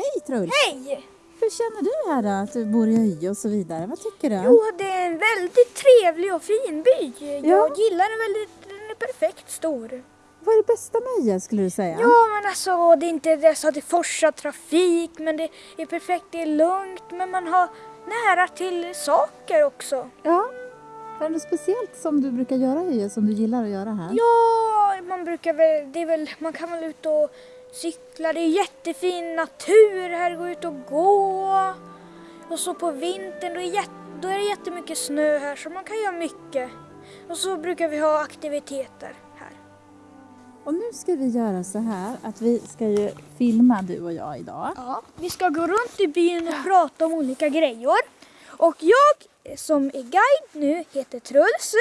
Hej Truls! Hej! Hur känner du här då, att du bor i Öje och så vidare? Vad tycker du? Jo, det är en väldigt trevlig och fin by. Jag Ja. gillar den väldigt, den är perfekt stor. Vad är det bästa med Öje skulle du säga? Ja, men alltså det är inte det så att det forsar trafik, men det är perfekt, det är lugnt, men man har nära till saker också. Ja. Är det något speciellt som du brukar göra i Öje som du gillar att göra här? Ja, man brukar väl, det är väl, man kan väl ut och cykla, det är jättefin natur här, gå ut och gå. Och så på vintern, då är, då är det jättemycket snö här så man kan göra mycket. Och så brukar vi ha aktiviteter här. Och nu ska vi göra så här att vi ska ju filma du och jag idag. Ja, vi ska gå runt i byn och prata om olika grejer. Och jag som är guide nu heter Truls.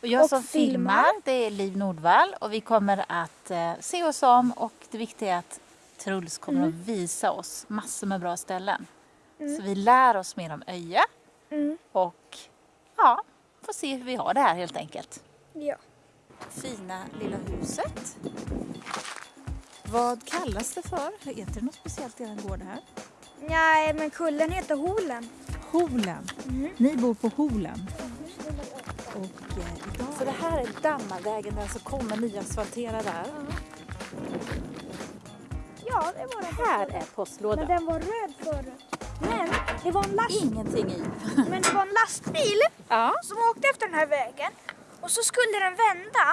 Och jag Och som filmar. filmar, det är Liv Nordvall och vi kommer att eh, se oss om och det viktiga är att Truls kommer Mm. att visa oss massor med bra ställen. Så vi lär oss mer om Öje Mm. och ja, får se hur vi har det här helt enkelt. Ja. Fina lilla huset. Vad kallas det för? Heter det något speciellt i er gård här? Nej, men kullen heter Holen. Holen. Mm. Ni bor på Holen. Och eh, idag... Så det här är Dammavägen, den som kommer nyasfalterad där. Ja, det var det. Här är Men postlådan. den var röd förut. Men det var en, last, Ingenting i. men det var en lastbil Ja. som åkte efter den här vägen. Och så skulle den vända.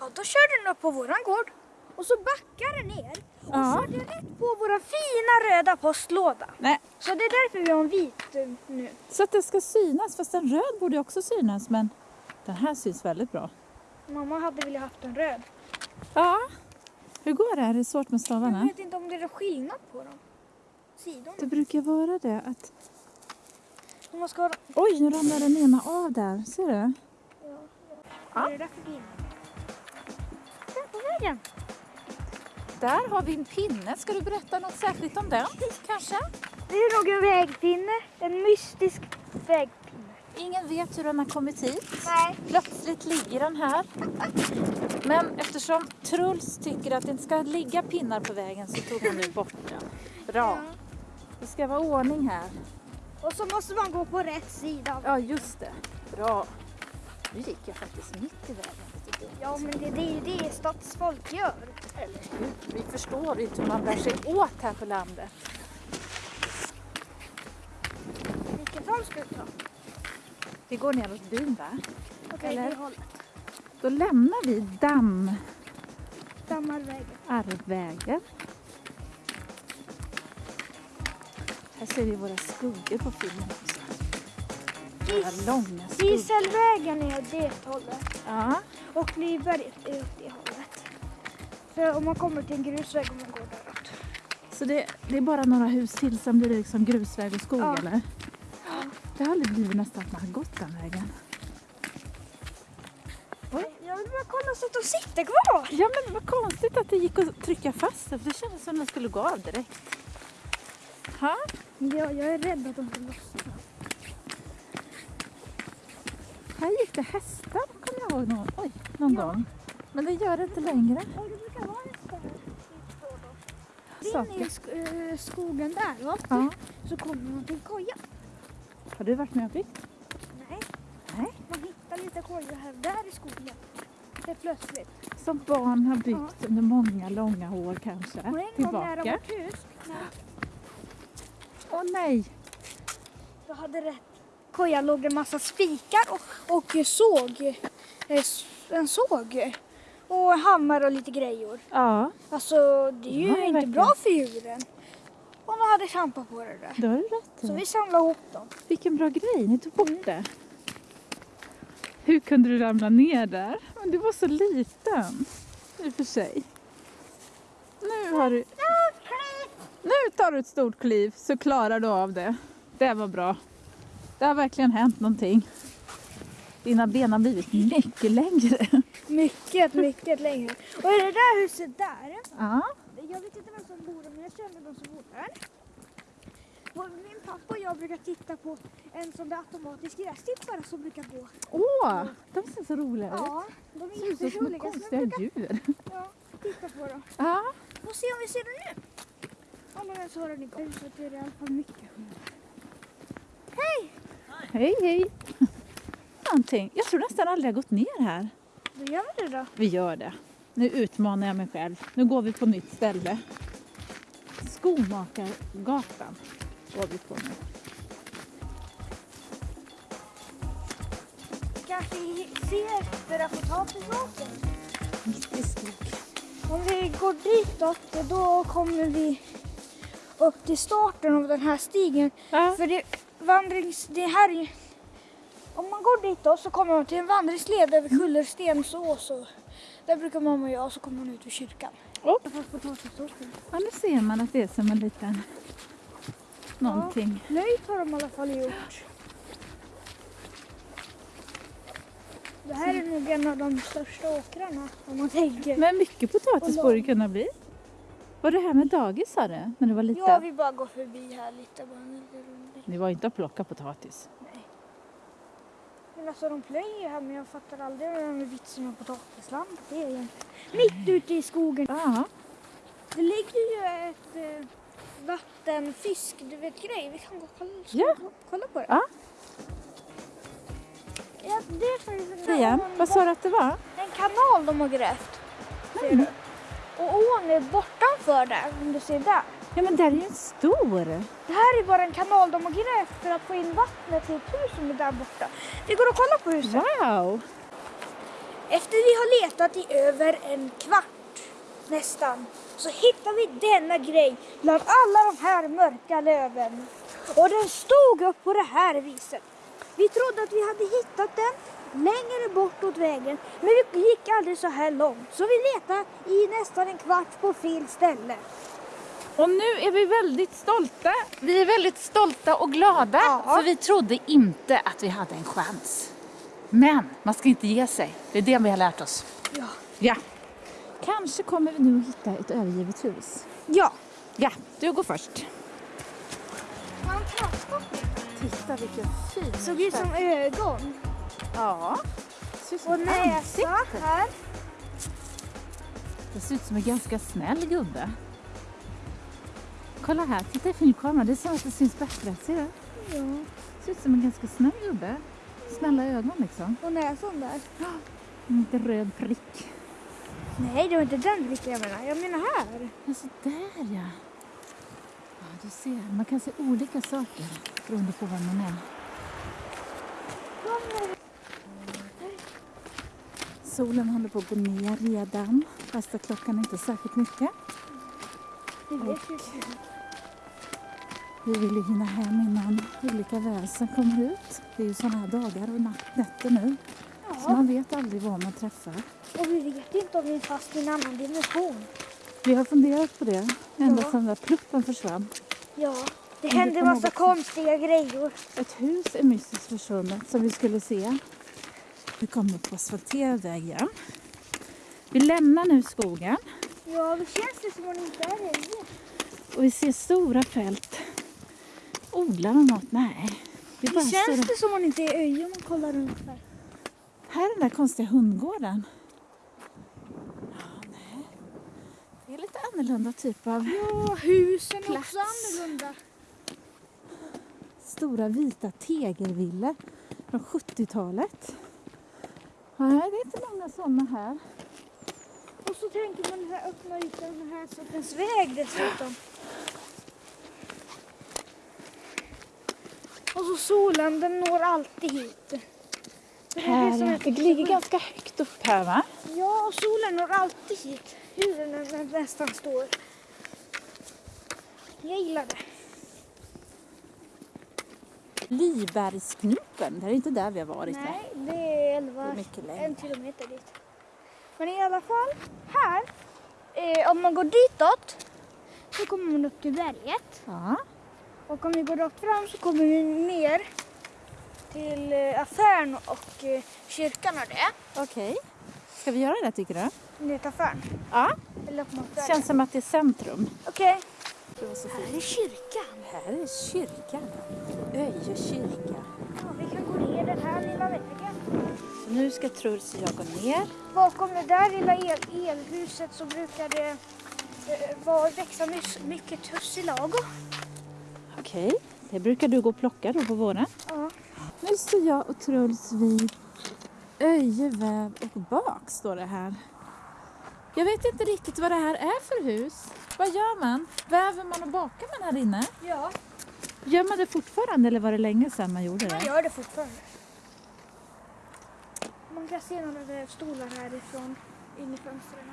Ja, då körde den upp på våran gård. Och så backade den ner. Och Ja. körde rätt på våra fina röda postlåda. Nej, Så det är därför vi har en vit eh, nu. så att det ska synas. Fast en röd borde också synas. Men den här syns väldigt bra. Mamma hade velat haft en röd. Ja. Hur går det? Är det svårt med Jag stavarna? vet inte om det är skillnad på dem. Sidorna. Det brukar vara det. Att... Man ska. Oj, nu ramlar den ena av där. Ser du? Vad är det där för bil? Där på vägen. Där har vi en pinne. Ska du berätta något särskilt om den? Kanske? Det är nog en vägpinne. En mystisk vägpinne. Ingen vet hur den har kommit hit. Nej. Plötsligt ligger den här. Men eftersom Truls tycker att det inte ska ligga pinnar på vägen så tog han nu bort den. Bra. Det ska vara ordning här. Och så måste man gå på rätt sida. Ja, just det. Bra. Nu gick jag faktiskt mitt i vägen. Ja, men det, det är ju det stadsfolk gör. Eller hur? Vi förstår inte hur man bär sig åt här på landet. Vilket håll ska vi ta? Vi går neråt byn va? Okej, Eller? det hållet. Då lämnar vi Damm Dammarvägen. Arvvägen. Här ser vi våra skuggor på filmen också. Våra långa skuggor. Giselvägen är det hållet. Ja. Och Livberget är åt det hållet. För om man kommer till en grusväg och man går däråt. Så det, det är bara några hus till, sen blir liksom grusväg och skog Ja. eller? Det har aldrig blivit nästan att man har gått den vägen. Jag vill bara kolla så att de sitter kvar. Ja men vad konstigt att det gick att trycka fast det, för det kändes som att den skulle gå av direkt. Ha? Ja, jag är rädd att de ska lossna. Här gick det hästar, kommer jag ihåg någon, oj, någon Ja. gång. Men det gör det inte längre. Och det brukar vara hästar här. In Saker. i sk- eh, skogen där va? Ja. så kommer man till koja. Har du varit med och byggt? Nej, Nej. man hittar lite kojor här där i skogen. Det är plötsligt. Som barn har byggt under många långa år kanske. Och en gång nära Tillbaka. vårt hus, Åh nej! då hade det koja låg en massa spikar och, och såg. eh, En såg. Och hammare och lite grejor. Ja, Alltså det är ju Ja, inte verkligen. bra för djuren. Och de hade trampat på det där. det har du rätt Så vi samlade ihop dem. Vilken bra grej, ni tog bort det. Hur kunde du ramla ner där? Men du var så liten. I och för sig. Nu har du... Nu tar du ett stort kliv så klarar du av det. Det var bra. Det har verkligen hänt någonting. Dina ben har blivit mycket längre. Mycket, mycket längre. Och i det där huset där. Ja. Jag vet inte vem som bor där men jag känner de som bor där. Och min pappa och jag brukar titta på en sån där automatisk gräsklippare som brukar gå. Åh, de ser så roliga ut. Ja, de är som jätteroliga. Så konstiga brukar djur. ja, titta på dem. Ja. Och se om vi ser dem nu. Om Förmodligen så har den igång. Det är i alla fall mycket hundar. Hej, hej! Någonting. Jag tror nästan aldrig jag gått ner här. Då gör vi det då. Vi gör det. Nu utmanar jag mig själv. Nu går vi på nytt ställe. Skomakargatan går vi på nu. Kanske ser efter potatisåkern. Mitt i skog. Om vi går ditåt då kommer vi upp till starten av den här stigen. Ja. För det, vandrings, det här är, om man går ditåt så kommer man till en vandringsled över Kullerstensås. Och där brukar mamma och jag och så kommer man ut vid kyrkan. Potatisåkern. ja, nu ser man att det är som en liten någonting. Löjt har de i alla fall gjort. Det här är nog en av de största åkrarna om man tänker. Men mycket potatis borde det kunna bli. Var det här med dagis sa du? När du var liten? Ja, vi bara går förbi här lite. Bara en liten rundning. Ni var inte och plocka potatis? Men alltså de plöjer här men jag fattar aldrig där med vitsen med potatisland. Det är egentligen mitt ute i skogen. Ja. Det ligger ju ett eh, vattenfisk, du vet grej. Vi kan gå och kolla, Ja. gå- kolla på det. Ja. Ja, det är faktiskt en, vad sa du att det var? en kanal de har grävt. Ser du? Och ån är bortanför där, om du ser där. Ja men där är ju stor. Det här är bara en kanal de har grävt för att få in vattnet till ett hus som är där borta. Vi går och kollar på huset. Wow! Efter vi har letat i över en kvart nästan så hittar vi denna grej bland alla de här mörka löven. Och den stod upp på det här viset. Vi trodde att vi hade hittat den längre bort åt vägen men vi gick aldrig så här långt så vi letade i nästan en kvart på fel ställe. Och nu är vi väldigt stolta. Vi är väldigt stolta och glada Ja. för vi trodde inte att vi hade en chans. Men man ska inte ge sig. Det är det vi har lärt oss. Ja. Ja. Kanske kommer vi nu att hitta ett övergivet hus. Ja. Ja, du går först. Man. Titta vilken fin Såg ut som ögon. Ja. Och näsa här. Det ser ut som en ganska snäll gubbe. Kolla här, titta i filmkameran. Det är som att det syns bättre. Ser du? Ja. Det ser ut som en ganska snäll gubbe. Snälla ögon liksom. Och näsan där. En liten röd prick. Nej, det var inte den riktiga jag menar. Jag menar här. Ja, så där ja. Ja, du ser. Man kan se olika saker beroende på vem man är. Solen håller på att gå ner redan. Fast klockan är inte särskilt mycket. Det vet ju Vi vill ju hinna hem innan olika väsen kommer ut. Det är ju sådana här dagar och nätter nu. Så Ja, man vet aldrig vad man träffar. och vi vet inte om vi är fast i en annan dimension. Vi har funderat på det ända Ja. sedan den där pluppen försvann. Ja, det händer på massa något konstiga grejer. Ett hus är mystiskt försvunnet som vi skulle se. Vi kommer på asfalterad väg igen. Vi lämnar nu skogen Ja, det känns det som om det inte är det. och vi ser stora fält. Odlar de något? Nej. Det Det känns det som om det inte är öj om man kollar runt här. Här är den där konstiga hundgården. Ja, nej. Det är lite annorlunda typ av Ja, husen är också annorlunda. stora vita tegelvillor från 70-talet. Nej, det är inte många sådana här. Och så tänker man den här öppna ytan här sortens väg dessutom. Och solen, den når alltid hit. Det är det ligger ganska högt upp här va? Ja, och solen når alltid hit. Hur den nästan står. Jag gillar det. Libergsknopen, det är inte där vi har varit va? Nej, det är 11, Det är en kilometer dit. Men i alla fall, här, eh, om man går ditåt så kommer man upp till berget. Ja. Och om vi går rakt fram så kommer vi ner till eh, affären och eh, kyrkan och det. Okej. Ska vi göra det tycker du? Ner till affären. Ja. Eller Det känns som att det är centrum. Okej. Här är kyrkan. Här är kyrkan. Öje kyrka. Ja, vi kan gå ner den här lilla vägen. Så nu ska Truls och jag gå ner. Bakom det där lilla el elhuset så brukar det det var växa mycket tussilago. Okej, det brukar du gå och plocka då på våren? Ja. Nu står jag och Truls vid Öje väv och bak står det här. Jag vet inte riktigt vad det här är för hus. Vad gör man? Väver man och bakar man här inne? ja, Gör man det fortfarande eller var det länge sedan man gjorde man det? gör det fortfarande. Man kan se några vävstolar härifrån in i fönstren.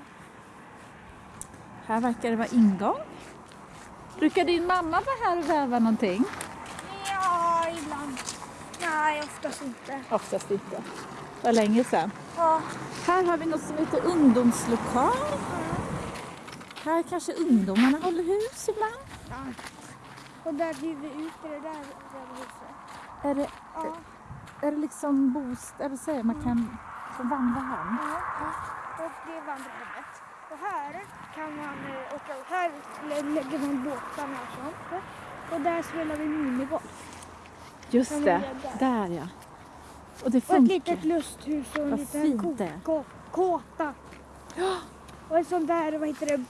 Här verkar det vara ingång. Brukar din mamma vara här och väva någonting? Ja, ibland. Nej, oftast inte. Oftast inte. Var länge sedan. Ja. Här har vi något som heter ungdomslokal. Här kanske ungdomarna håller hus ibland. ja. Och där hyr vi ut det där vävhuset. Är det, Ja. är det liksom bostad, eller säger man kan få vandra här? Ja, och det är vandrarhemmet. Och här kan man eh, åka, här lä- lägger man båtarna och sånt. Och där spelar vi minigolf. Just Kan det, där ja. Och det Och ett funkar. litet lusthus och en Vad liten ko- kåta. Och en sån där, vad heter det,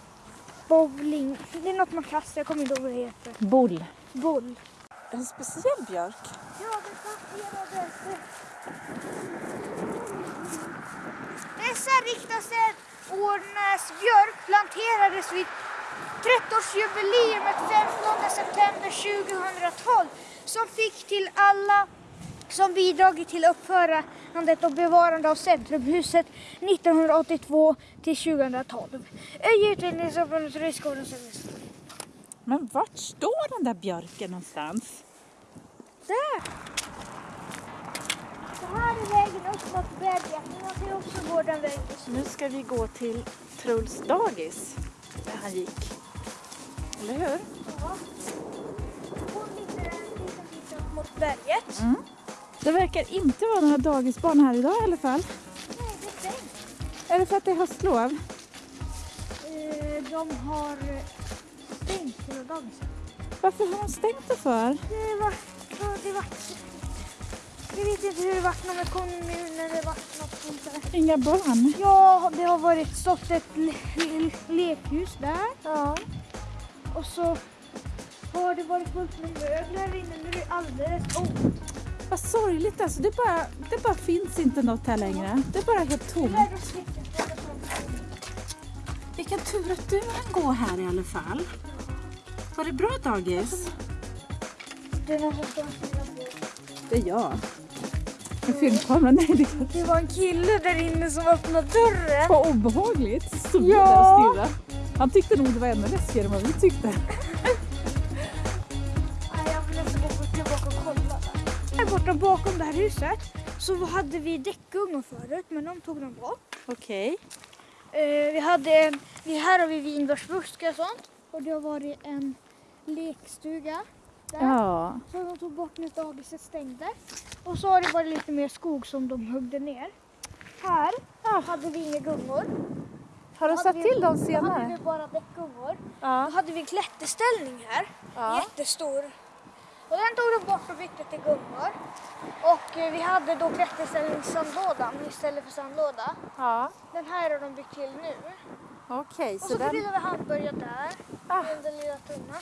bowling. Det är något man kastar, jag kommer inte ihåg vad det heter. Boll. Boll. En speciell björk. Ja, den planterades. Dessa riksdagsordnäs björk planterades vid 30-årsjubileumet 15 september 2012 som fick till alla som bidragit till uppförandet och bevarande av Centrumhuset 1982 till 2012. Öje utredningsgruppen och men vart står den där björken någonstans? Där! Så här är vägen upp mot berget. Man kan också gå den vägen. Nu ska vi gå till Truls dagis, där han gick. Eller hur? Ja. Hon ligger en liten bit upp mot berget. Mm. Det verkar inte vara några dagisbarn här idag i alla fall. Nej, det är stängt. Är det för att det är höstlov? Eh, De har stängt hela dagen. Varför har de stängt det för? Det var... Det var... Jag vet inte hur det vart med kommunen eller vart något sånt där. Inga barn? Ja, det har varit stått ett le- le- lekhus där. Ja. Och så har det varit fullt med möbler här inne. Nu är det alldeles tomt. Vad sorgligt alltså. Det bara, det bara finns inte något här längre. Det är bara helt tomt. Vilken tur att du hann gå här i alla fall. Var det bra dagis? Det är jag. Med filmkamera? Nej, det kan Det var en kille där inne som öppnade dörren. Vad obehagligt. Stod Ja. där och stirrade. Han tyckte nog det var ännu läskigare än vad vi tyckte. Jag vill nästan gå tillbaka och kolla där. Här borta bakom det här huset så hade vi däckungor förut men de tog de bort. Okej. Eh, vi hade en, vi, här har vi vinbärsbuskar och sånt. Och det har varit en lekstuga där. Ja. Så de tog bort när dagiset stängde. Och så har det varit lite mer skog som de huggde ner. Här hade vi inga gungor. Har de Då satt till dem Då hade senare? vi bara däckgungor. Ja. Då hade vi klätterställning här. Ja. Jättestor. Och den tog de bort och bytte till gungor. Och eh, vi hade då klätterställningssandlådan istället för sandlåda. ja. Den här har de byggt till nu. Okej, Och så så den... grillade vi handburgare där. Ah. Den lilla tunnan.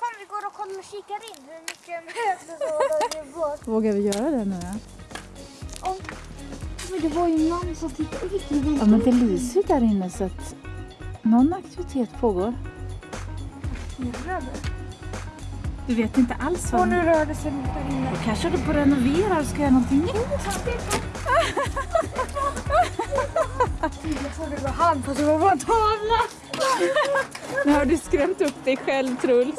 Kom vi går och kollar och kikar in hur mycket möbler det var. Vågar vi göra det nu? Och, men det var ju man som tittade ut Ja, men det lyser ju där inne så att någon aktivitet pågår. Du vet inte alls vad... Och nu rörde sig något där inne. Då kanske du på renovera och ska göra någonting nytt. Jag trodde det var han fast det var bara en tavla. Nu har du skrämt upp dig själv Truls.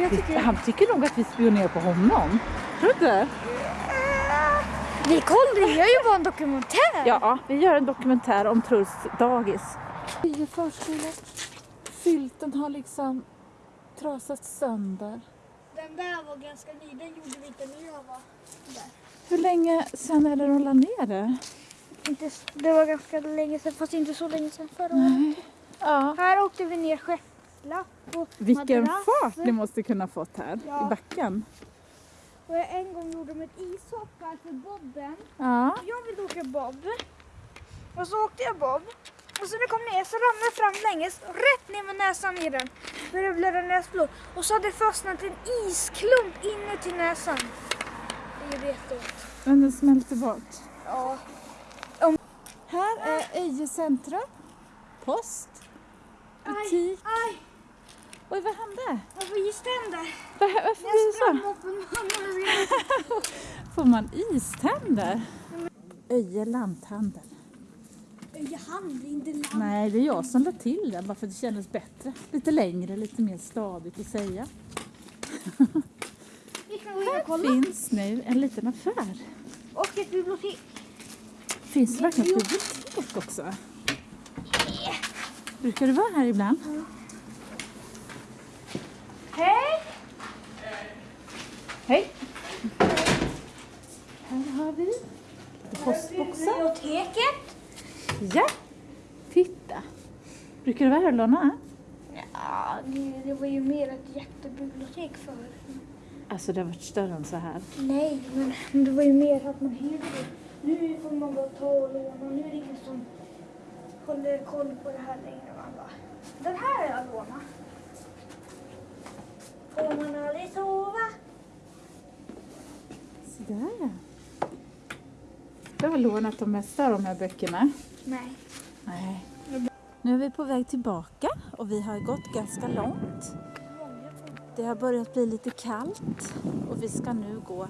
Jag tycker Han tycker nog att vi spionerar på honom. Tror du inte? Vi kollar, vi gör ju bara en dokumentär. Ja, vi gör en dokumentär om Truls dagis. I förskolan. Sylten har liksom trasat sönder. Den där var ganska ny, den gjorde vi inte när jag var där. Hur länge sedan är det de la ner det? Inte, det var ganska länge sedan, fast inte så länge sedan förra året. Ja. Här åkte vi ner skeppslapp och Vilken madrass. fart ni måste kunna fått här Ja. i backen. Och jag en gång gjorde de ett ishopp här för bobben. Ja. Jag vill åka bob. Och så åkte jag bob. Och så när jag kom ner så ramlade jag fram länges, rätt ner med näsan i den. Började blöda näsblod. Och så hade det fastnat en isklump inuti näsan. Det gjorde jätteont. Men den smälter bort. Ja. Här är Öje centrum. Post. Butik. Aj, Oj, vad hände? jag får iständer. Var- Varför blir det så? Får man iständer? Öje lanthandel. Jag hann inte land. Nej, det är jag som lade till den bara för att det kändes bättre. Lite längre, lite mer stadigt att säga. Här finns nu en liten affär. Och ett bibliotek. Finns det verkligen ett bibliotek också? Brukar du vara här ibland? Hej! Hej! Här har vi lite postboxar. Biblioteket. Ja! Titta! Brukar du vara här och låna? Ja, det, det var ju mer ett jättebibliotek förr. Alltså det har varit större än så här. Nej, men det var ju mer att man hyrde. Nu får man bara ta och låna. Nu är det ingen som håller koll på det här längre. Man bara, den här har jag lånat. Får man aldrig sova? Sådär ja. Du har lånat de mesta av de här böckerna. Nej. Nej. Nu är vi på väg tillbaka och vi har gått ganska långt. Det har börjat bli lite kallt och vi ska nu gå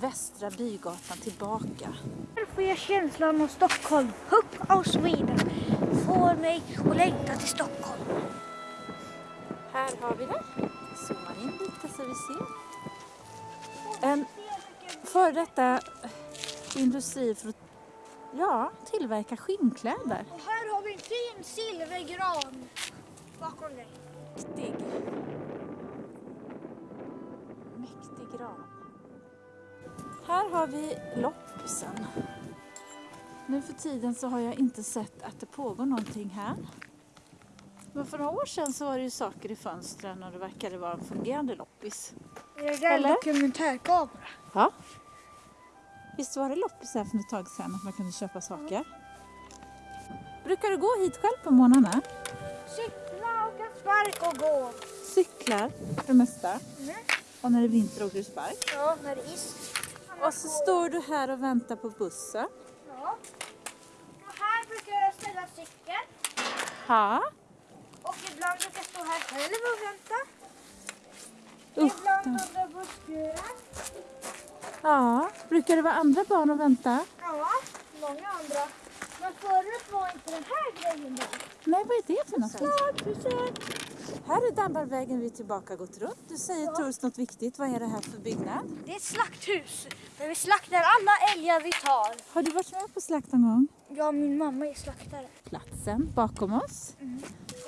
Västra Bygatan tillbaka. Här får jag känslan av Stockholm. Hopp av Sweden. Får mig att längta till Stockholm. Här har vi det. Zoomar in lite så vi ser. En före detta industri för att ja, tillverka skinnkläder. Och här har vi en fin silvergran bakom dig. Mäktig. Mäktig gran. Här har vi loppisen. Nu för tiden så har jag inte sett att det pågår någonting här. Men för några år sedan så var det ju saker i fönstren och det verkade vara en fungerande loppis. Är det där Eller? dokumentärkamera? Ja. Visst var det loppis här för ett tag sedan att man kunde köpa saker? Brukar du gå hit själv på morgnarna? Cykla, åka spark och gå. Cyklar för det mesta. Mm. Och när det är vinter åker du spark. Ja, när det är is. Och så står du här och väntar på bussen. Ja. Och här brukar jag ställa cykeln. Ja. Och ibland brukar jag stå här själv och vänta. Usch, ibland under busskuren. Ja. Brukar det vara andra barn och vänta? Ja, många andra. Men förut var inte den här grejen där. Nej, vad är det för något? Snart besök. Här är Dambarvägen vi är tillbaka gått runt. Du säger Ja. Truls något viktigt. Vad är det här för byggnad? Det är ett slakthus där vi slaktar alla älgar vi tar. Har du varit med på slakt någon gång? Ja, min mamma är slaktare. Platsen bakom oss.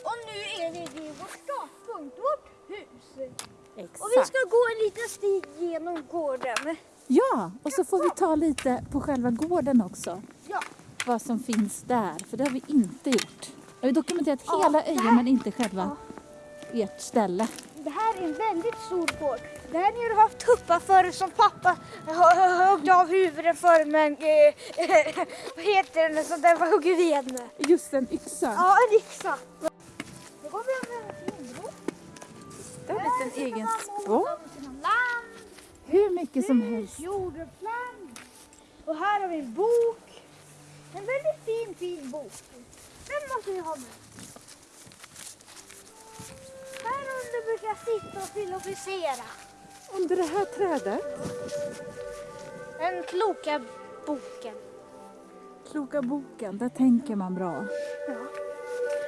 Och nu är vi vid vår startpunkt, vårt hus. Exakt. Och vi ska gå en liten stig genom gården. Ja, och så får vi ta lite på själva gården också. Ja. Vad som finns där, för det har vi inte gjort. Jag har dokumenterat Ja, hela ön men inte själva ert ställe. Det här är en väldigt stor gård. Det här har du haft tuppar för som pappa hö- högg av huvudet för men eh, vad heter det, sånt där man hugger ved med. Just en yxa. Ja, en yxa. Då går vi över. Det är en Där liten egen spång. land, Hur mycket som helst. jordgubbsland. Och här har vi en bok. En väldigt fin, fin bok. Den måste vi ha med. Här under brukar sitta och filosofera. Under det här trädet. Den kloka boken. Kloka boken, där tänker man bra. Ja.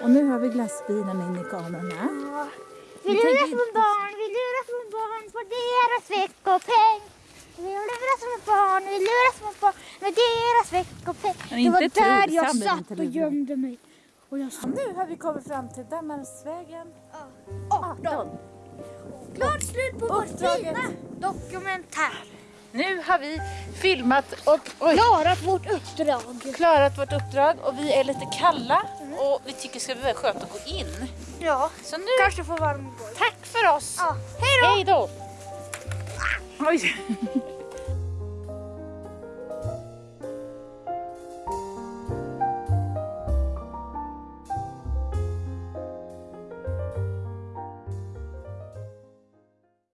Och nu har vi glassbilen in i kameran. Ja. Vi lurar små barn, vi lurar små barn på deras veckopeng. Vi lurar små barn, vi lurar små barn med deras veckopeng. Det var där jag satt och gömde mig. Och jag sa Nu har vi kommit fram till Dammarsvägen 18. 18. Klart slut på vår fina dokumentär. Nu har vi filmat och oj, Klarat vårt uppdrag. klarat vårt uppdrag och vi är lite kalla och vi tycker det ska väldigt skönt att gå in. Ja, Så nu, kanske få varm tack för oss! Ja, hej då! Hej då! Oj.